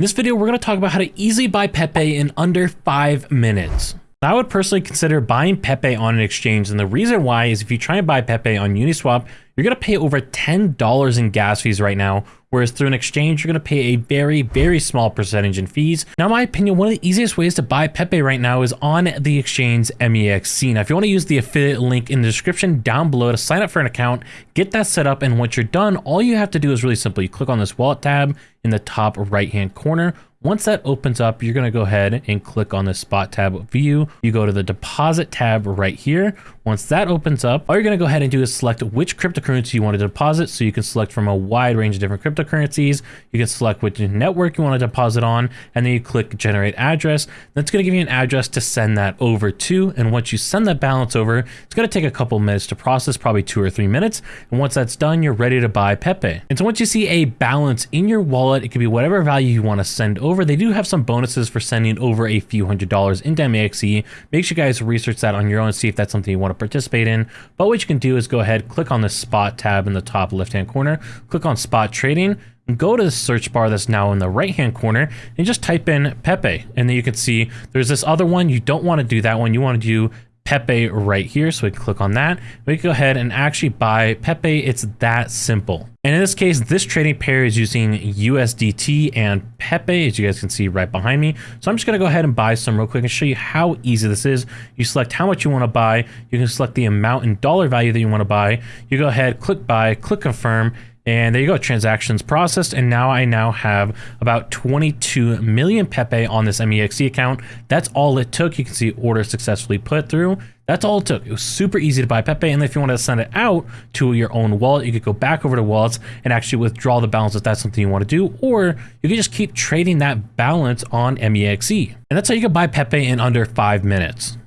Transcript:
In this video, we're going to talk about how to easily buy Pepe in under five minutes. I would personally consider buying Pepe on an exchange, and the reason why is if you try and buy Pepe on Uniswap, you're going to pay over $10 in gas fees right now, whereas through an exchange, you're going to pay a very, very small percentage in fees. Now, in my opinion, one of the easiest ways to buy Pepe right now is on the exchange MEXC. Now, if you want to use the affiliate link in the description down below to sign up for an account, get that set up, and once you're done, all you have to do is really simple. You click on this wallet tab in the top right-hand corner. Once that opens up, you're going to go ahead and click on the spot tab view. You go to the deposit tab right here. Once that opens up, all you're going to go ahead and do is select which cryptocurrency you want to deposit. So you can select from a wide range of different cryptocurrencies. You can select which network you want to deposit on, and then you click generate address. That's going to give you an address to send that over to. And once you send that balance over, it's going to take a couple minutes to process, probably two or three minutes. And once that's done, you're ready to buy Pepe. And so once you see a balance in your wallet, it could be whatever value you want to send over. They do have some bonuses for sending over a few hundred dollars in MEXC. Make sure you guys research that on your own, and see if that's something you want to participate in. But what you can do is go ahead, click on the spot tab in the top left-hand corner, click on spot trading, go to the search bar that's now in the right hand corner and just type in Pepe. And then you can see there's this other one. You don't want to do that one. You want to do Pepe right here. So we can click on that. We can go ahead and actually buy Pepe. It's that simple. And in this case, this trading pair is using USDT and Pepe, as you guys can see right behind me. So I'm just going to go ahead and buy some real quick and show you how easy this is. You select how much you want to buy. You can select the amount in dollar value that you want to buy. You go ahead, click buy, click confirm, and there you go, transactions processed. And now I now have about 22 million Pepe on this MEXC account. That's all it took. You can see order successfully put through. That's all it took. It was super easy to buy Pepe. And if you want to send it out to your own wallet, you could go back over to wallets and actually withdraw the balance if that's something you want to do. Or you can just keep trading that balance on MEXC. And that's how you can buy Pepe in under five minutes.